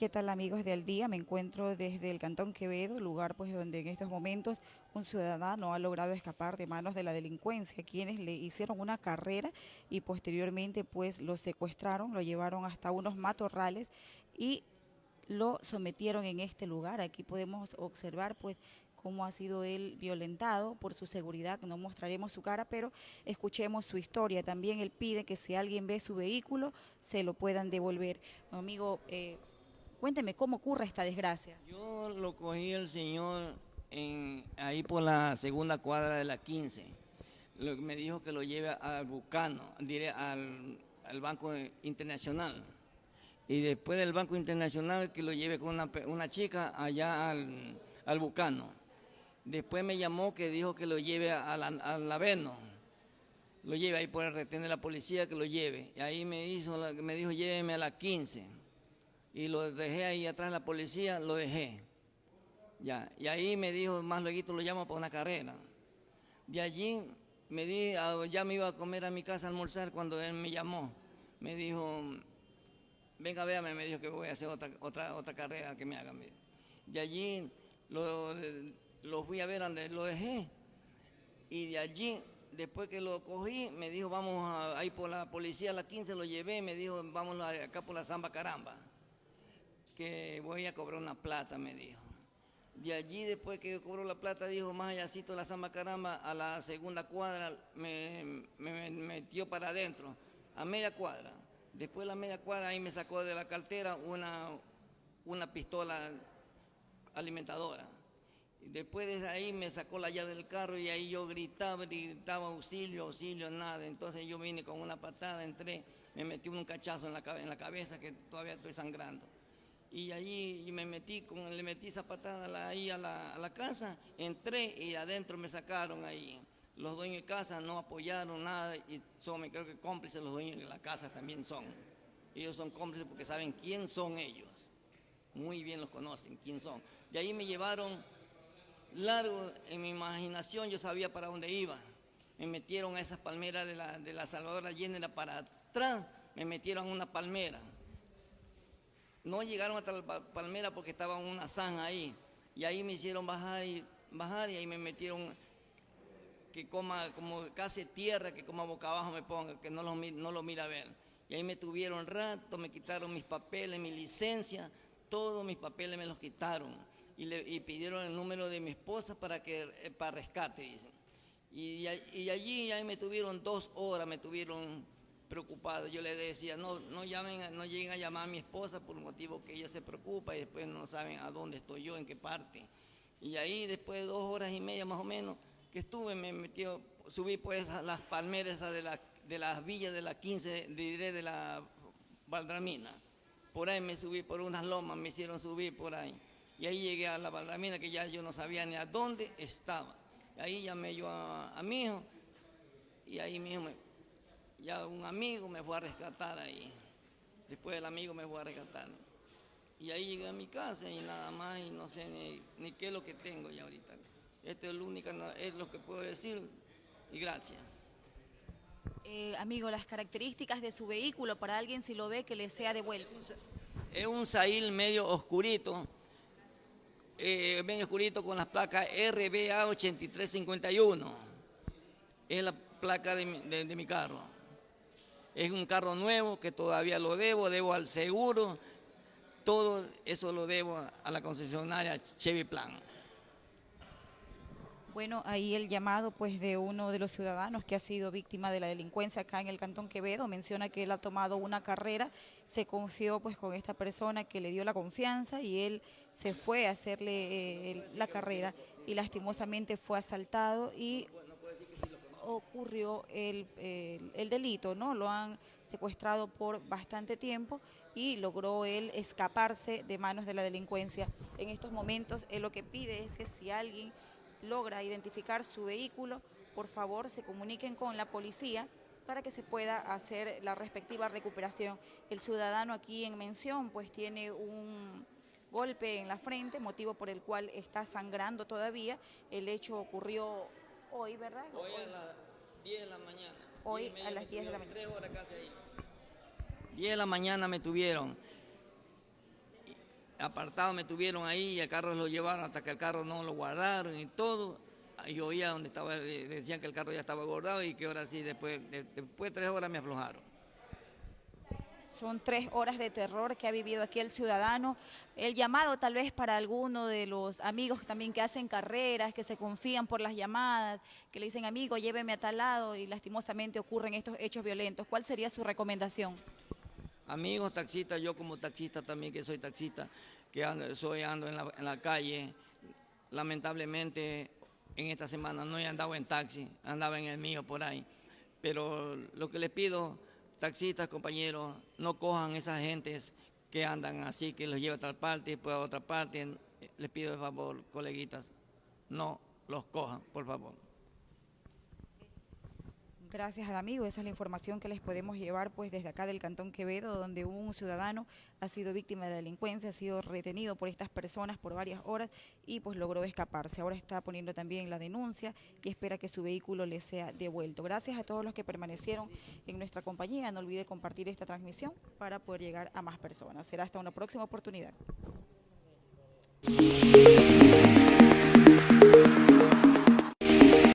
¿Qué tal amigos del día? Me encuentro desde el Cantón Quevedo, lugar pues donde en estos momentos un ciudadano ha logrado escapar de manos de la delincuencia, quienes le hicieron una carrera y posteriormente pues lo secuestraron, lo llevaron hasta unos matorrales y lo sometieron en este lugar. Aquí podemos observar pues cómo ha sido él violentado por su seguridad, no mostraremos su cara, pero escuchemos su historia. También él pide que si alguien ve su vehículo, se lo puedan devolver. Amigo, eh, Cuénteme cómo ocurre esta desgracia. Yo lo cogí el señor ahí por la segunda cuadra de la 15. Lo me dijo que lo lleve al Bucano, diré al, Banco Internacional. Y después del Banco Internacional que lo lleve con una, chica allá al, al, Bucano. Después me llamó que dijo que lo lleve al Aveno. Lo lleve ahí por el retén de la policía que lo lleve. Y ahí me, hizo, me dijo lléveme a la 15 y lo dejé ahí atrás de la policía, lo dejé. Ya, y ahí me dijo, más luego lo llamo para una carrera. De allí me di, ya me iba a comer a mi casa a almorzar cuando él me llamó. Me dijo, venga, véame, me dijo que voy a hacer otra, otra, otra carrera que me hagan. De allí lo, lo fui a ver donde lo dejé. Y de allí, después que lo cogí, me dijo, vamos a, ahí por la policía a las 15, lo llevé, me dijo, vamos acá por la Zamba Caramba que voy a cobrar una plata, me dijo. De allí, después que cobró la plata, dijo, más allácito la samba caramba, a la segunda cuadra me, metió para adentro, a media cuadra. Después de la media cuadra, ahí me sacó de la cartera una, una pistola alimentadora. Después de ahí me sacó la llave del carro y ahí yo gritaba, gritaba auxilio, auxilio, nada. Entonces yo vine con una patada, entré, me metí un cachazo en la, en la cabeza que todavía estoy sangrando y allí me metí, con, le metí esa patada ahí a la, casa, entré y adentro me sacaron ahí. Los dueños de casa no apoyaron nada y son, creo que cómplices los dueños de la casa también son. Ellos son cómplices porque saben quién son ellos. Muy bien los conocen, quién son. De ahí me llevaron largo en mi imaginación, yo sabía para dónde iba. Me metieron a esas palmeras de la, de la Salvador Allende para atrás, me metieron a una palmera no llegaron hasta la palmera porque estaba una zanja ahí. Y ahí me hicieron bajar y bajar y ahí me metieron que coma como casi tierra, que como boca abajo me ponga, que no lo, no lo mira a ver. Y ahí me tuvieron rato, me quitaron mis papeles, mi licencia, todos mis papeles me los quitaron. Y, le, pidieron el número de mi esposa para, que, eh, para rescate, dicen. Y, y allí ahí me tuvieron dos horas, me tuvieron preocupado. Yo le decía, no, no llamen, no lleguen a llamar a mi esposa por un motivo que ella se preocupa y después no saben a dónde estoy yo, en qué parte. Y ahí después de dos horas y media más o menos que estuve, me metió, subí pues a las palmeras de, la, de las villas de la 15, diré de la Valdramina. Por ahí me subí por unas lomas, me hicieron subir por ahí. Y ahí llegué a la Valdramina que ya yo no sabía ni a dónde estaba. Ahí llamé yo a, mi hijo y ahí mismo me, ya un amigo me fue a rescatar ahí. Después el amigo me fue a rescatar. Y ahí llegué a mi casa y nada más, y no sé ni, qué es lo que tengo ya ahorita. Esto es lo único, es lo que puedo decir, y gracias. Eh, amigo, las características de su vehículo para alguien si lo ve que le sea devuelto. Es un Sail medio oscurito, eh, medio oscurito con las placas RBA 8351. Es la placa de mi carro. Es un carro nuevo que todavía lo debo, debo al seguro, todo eso lo debo a la concesionaria Chevy Plan. Bueno, ahí el llamado pues de uno de los ciudadanos que ha sido víctima de la delincuencia acá en el Cantón Quevedo, menciona que él ha tomado una carrera, se confió pues con esta persona que le dio la confianza y él se fue a hacerle eh, la carrera y lastimosamente fue asaltado y ocurrió el, delito, ¿no? Lo han secuestrado por bastante tiempo y logró él escaparse de manos de la delincuencia. En estos momentos él lo que pide es que si alguien logra identificar su vehículo, por favor se comuniquen con la policía para que se pueda hacer la respectiva recuperación. El ciudadano aquí en mención pues tiene un golpe en la frente, motivo por el cual está sangrando todavía. El hecho ocurrió Hoy, ¿verdad? Hoy, a las 10 de la mañana. Hoy a las 10 de la mañana. Tres horas casi ahí. 10 de la mañana me tuvieron. apartado me tuvieron ahí y el carro lo llevaron hasta que el carro no lo guardaron y todo. Yo oía donde estaba, eh, decían que el carro ya estaba guardado y que ahora sí, después, después de tres horas me aflojaron. Son tres horas de terror que ha vivido aquí el ciudadano. El llamado tal vez para alguno de los amigos también que hacen carreras, que se confían por las llamadas, que le dicen, amigo, lléveme a tal lado y lastimosamente ocurren estos hechos violentos. ¿Cuál sería su recomendación? Amigos taxistas, yo como taxista también que soy taxista, que ando, soy ando en la, en la calle, lamentablemente en esta semana no he andado en taxi, andaba en el mío por ahí. Pero lo que les pido taxistas, compañeros, no cojan esas gentes que andan así, que los lleva a tal parte y después a otra parte. Les pido de favor, coleguitas, no los cojan, por favor. Gracias al amigo, esa es la información que les podemos llevar pues desde acá del Cantón Quevedo, donde un ciudadano ha sido víctima de la delincuencia, ha sido retenido por estas personas por varias horas y pues logró escaparse. Ahora está poniendo también la denuncia y espera que su vehículo le sea devuelto. Gracias a todos los que permanecieron en nuestra compañía. No olvide compartir esta transmisión para poder llegar a más personas. Será hasta una próxima oportunidad.